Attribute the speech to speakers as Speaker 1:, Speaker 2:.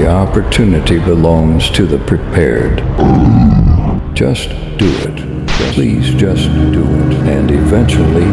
Speaker 1: The opportunity belongs to the prepared. Just do it. Please just do it. And eventually,